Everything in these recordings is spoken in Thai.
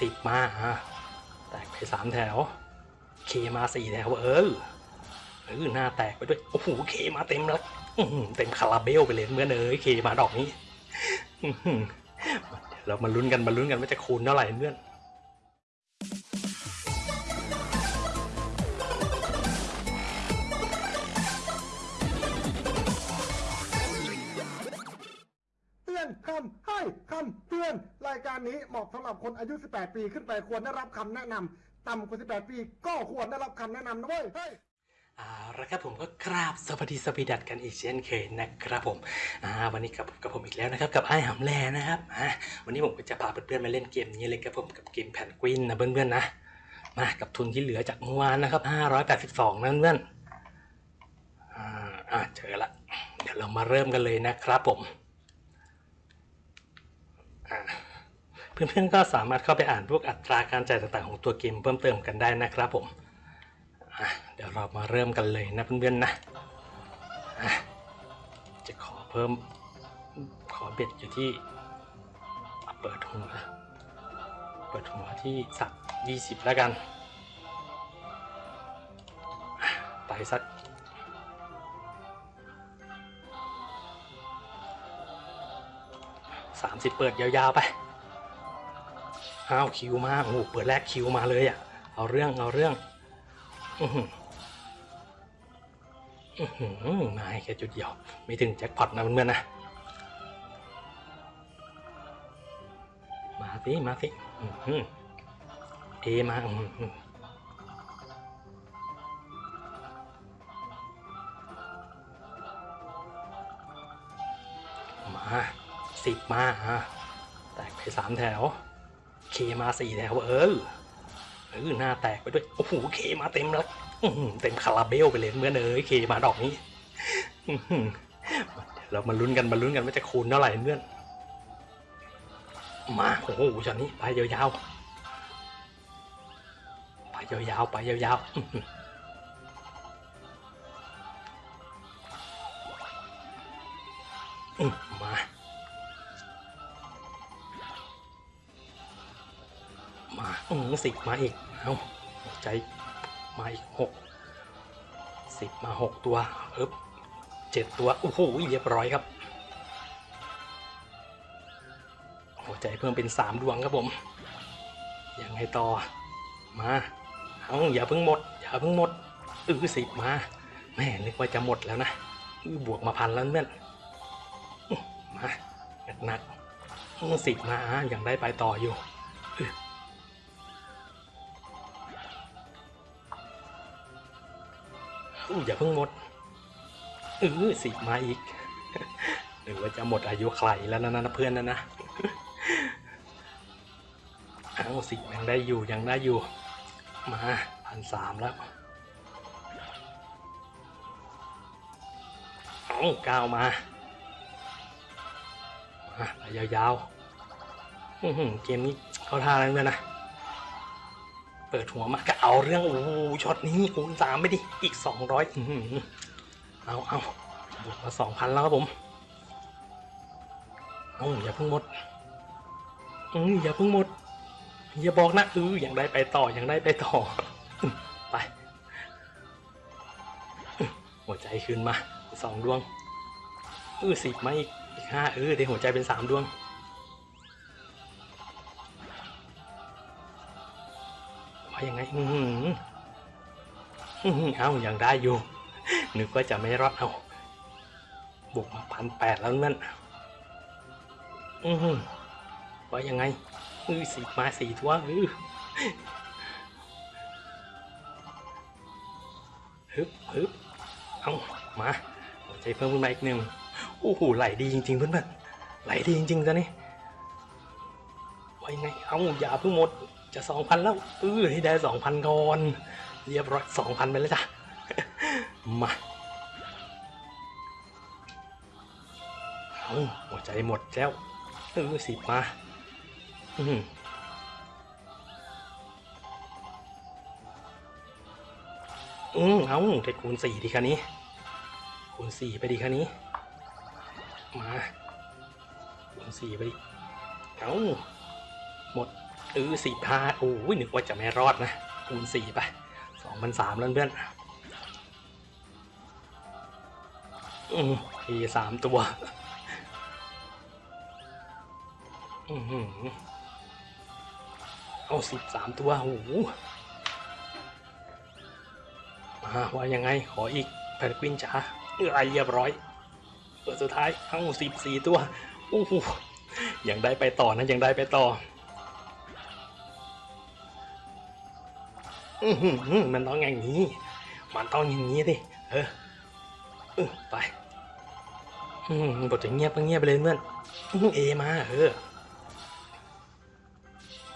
สิบมาอะแตกไปสามแถว เคมาสี่แถว เออเออหน้าแตกไปด้วย โอ้โห เคมาเต็มแล้วเต็มคาราเบลไปเลยเมื่อเนยเคมาดอกนี้เดี๋ยวเรามาลุ้นกันมาลุ้นกันว่าจะคูณเท่าไหร่เพื่อน เตือนรายการนี้เหมาะสำหรับคนอายุ 18 ปีขึ้นไปควรได้รับคำแนะนำต่ำกว่า 18 ปี ก็ควรได้รับคำแนะนำนะเว้ยเอาละครับผมก็กราบสวัสดีสวีดัตกันอีกเช่นเคยนะครับผมอ่าวันนี้กับกับผมอีกแล้วนะครับกับไอ้หำแลนะครับอ่าวันนี้ผมก็จะพาเพื่อนๆมาเล่นเกมนี้เลยครับผมกับเกมแผ่นกวินนะเพื่อนๆนะมากับทุนที่เหลือจากเมื่อวานนะครับ582นะเพื่อนๆอ่าเจอละเดี๋ยวเรามาเริ่มกันเลยนะครับผมอ่ เพื่อนๆก็สามารถเข้าไปอ่านพวกอัตราการจ่ายต่างๆของตัวเกมเพิ่มเติมกันได้นะครับผมเดี๋ยวเรามาเริ่มกันเลยนะเพื่อนๆนะจะขอเพิ่มขอเบ็ดอยู่ที่เปิดหัวเปิดหัวที่สักยี่สิบแล้วกัน ไปสัก สามสิบเปิดยาวๆไปอ้าวคิวมาโอ้โหเปิดแรกคิวมาเลยอะเอาเรื่องเอาเรื่องอือหืออื้อหือมาให้แค่จุดเดียวไม่ถึงแจ็คพอตนะเพื่อนๆนะมาสิมาสิอื้อหือเอมาอื้อหือมา สิบมาอะแตกไปสามแถว เคมาสี่แถวเออเออหน้าแตกไปด้วยโอ้โหเคมาเต็มแล้วเต็มคาราเบลไปเลยเมื่อเนยเคมาดอกนี้เดี๋ยวเรามาลุ้นกันมาลุ้นกันว่าจะคูณเท่าไหร่เพื่อนมาโอ้โหช็อตนี้ไปยาวๆไปยาวๆไปยาวๆมา อืมสิบมาอีก เอาใจมาอีกหกสิบมาหกตัวเอ๊บเจ็ดตัว โอ้โห เรียบร้อยครับหัวใจเพิ่มเป็นสามดวงครับผม ยังไงต่อ มา เอาอย่าเพิ่งหมด อย่าเพิ่งหมด อือสิบมา แม่นึกว่าจะหมดแล้วนะ บวกมาพันแล้วเพื่อนอื้อมาหนักๆสิบมาอะยังได้ไปต่ออยู่ อู้อย่าเพิ่งหมดเออสิมาอีก หรือว่าจะหมดอายุใครแล้วนะนะเพื่อนนะนะเอาสิยังได้อยู่ยังได้อยู่ มาพันสามแล้วเอาก้าวมามาไปยาวๆเกมนี้เขาท่าแล้วเพื่อนนะ เปิดหัวมาก็เอาเรื่องโอ้ช็อตนี้คูณสามไปดิ อีกสองร้อยเอาเอาบวกมาสองพันแล้วครับผมอาอย่าเพิ่งหมดอืออย่าเพิ่งหมด อย่าบอกนะอืออย่างได้ไปต่ออย่างได้ไปต่อ ไป หัวใจขึ้นมาสองดวงเออสิบมาอีกอีกห้าเออได้หัวใจเป็นสามดวง อือหืออื้อหือเอายังได้อยู่ นึกว่าจะไม่รอดเอาบุกมาพันแปดแล้วนั่นอือหือว่ายังไงอือสิมาสี่ตัวอือฮึบฮึบเอามาหัวใจเพิ่มขึ้นมาอีกหนึ่งโอ้โหไหลดีจริงๆเพื่อนๆไหลดีจริงๆจ้ะนี่ว่ายังไงเอาอย่าเพิ่งหมด จะสองพันแล้วเออให้ได้สองพันก่อนเรียบร้อยสองพันไปแล้วจ้ะมาเอาหัวใจหมดแล้วเออสิบมาอืมอืมเอาได้คูณสี่ดีคันนี้ คูณสี่ไปดีคันนี้ มาคูณสี่ไปดิเอาหมด เออสี่ห้าโอ้ยนึกว่าจะไม่รอดนะคูณสี่ไปสองพันสามแล้วเพื่อนอืมทีสามตัว อือหือเอาสิบสามตัวโอ้โหมาว่ายังไงขออีกแพนกวินจ๋าเออไอเรียบร้อยเปิดสุดท้ายเอาสิบสี่ตัวโอ้โหยังได้ไปต่อนะยังได้ไปต่อ มันต้องอย่างนี้ มันต้องอย่างนี้ดิเออเออไปบทจะเงียบก็เงียบไปเลยเพื่อนเอมาเออ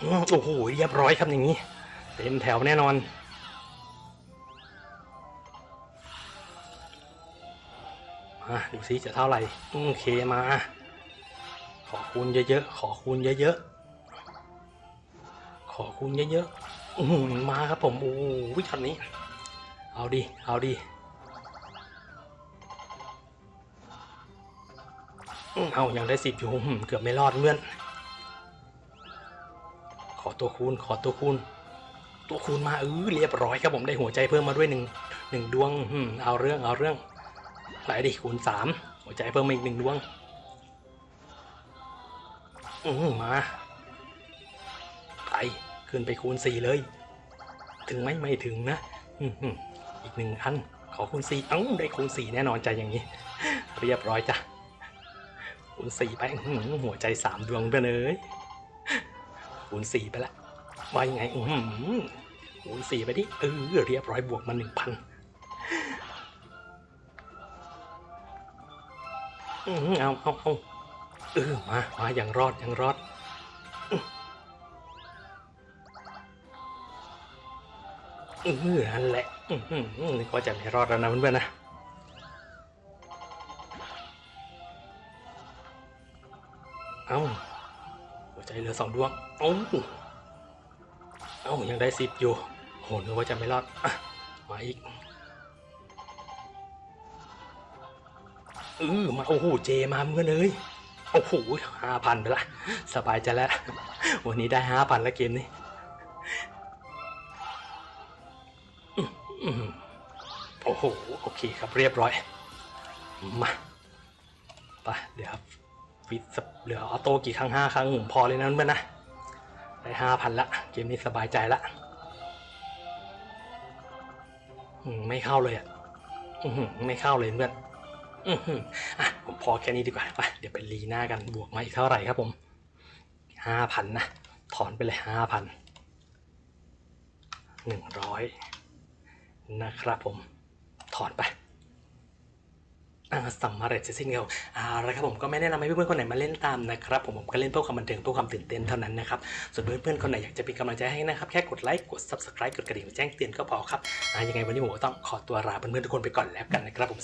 อืมโอ้โหเรียบร้อยครับอย่างนี้ เต็มแถวแน่นอนมาดูซิจะเท่าไหร่โอเคมา ขอคูณเยอะๆ ขอคูณเยอะๆ ขอคูณเยอะๆ อืมาครับผมโอ้โหช็อตนี้ เอาดิเอาดิอื้อเอายังได้สิบอยู่เกือบไม่รอดเพื่อน ขอตัวคูณขอตัวคูณ ตัวคูณมาเออเรียบร้อยครับผมได้หัวใจเพิ่มมาด้วยหนึ่งหนึ่งดวงอืมเอาเรื่องเอาเรื่องไหลดิคูณสามหัวใจเพิ่มมาอีกหนึ่งดวงอือมา ขึ้นไปคูณสี่เลย ถึงไหมไม่ถึงนะอีกหนึ่งอัน ขอคูณสี่เอ้าได้คูณสี่แน่นอนใจอย่างนี้ เรียบร้อยจ้ะคูณสี่ไปห,หัวใจสามดวงไปเลยคูณสี่ไปละว่ายังไงอือคูณสี่ไปดิเออเรียบร้อยบวกมาหนึ่งพันอือหือเอาเอาเอาเออมา มาอย่างรอดอย่างรอด อือนั่นแหละอือหือนึกว่าจะไม่รอดแล้วนะเพื่อนๆนะเอ้าหัวใจเหลือสองดวงเอ้าเอ้ายังได้สิบอยู่โหนึกว่าจะไม่รอดอมาอีกเออมาโอ้โหเจมาเพื่อนเอ้ยโอ้โหห้าพันไปละสบายใจแล้ว วันนี้ได้ห้าพันแล้วเกมนี้ หโอเคครับเรียบร้อยมาไปเดี๋ยวครับฟิตเหลือออโต้กี่ครั้งห้าครั้งผมพอเลยนะเพื่อนนะได้ห้าพันละเกมนี้สบายใจละไม่เข้าเลยอะไม่เข้าเลยเพื่อนอือหืออะผมพอแค่นี้ดีกว่าไปเดี๋ยวไปรีหน้ากันบวกมาอีกเท่าไหร่ครับผมห้าพันนะถอนไปเลยห้าพันหนึ่งร้อยนะครับผม ถอนไปอ่าสำเร็จเสร็จสิ้นแล้วเอาละครับผมก็ไม่แนะนำให้เพื่อนๆคนไหนมาเล่นตามนะครับผมผมก็เล่นเพื่อความบันเทิงเพื่อความตื่นเต้นเท่านั้นนะครับส่วนเพื่อนๆคนไหนอยากจะเป็นกำลังใจให้นะครับแค่กดไลค์กด subscribe กดกระดิ่งแจ้งเตือนก็พอครับอ่ายังไงวันนี้ผมก็ต้องขอตัวลาเพื่อนๆทุกคนไปก่อนแล้วกันนะครับผม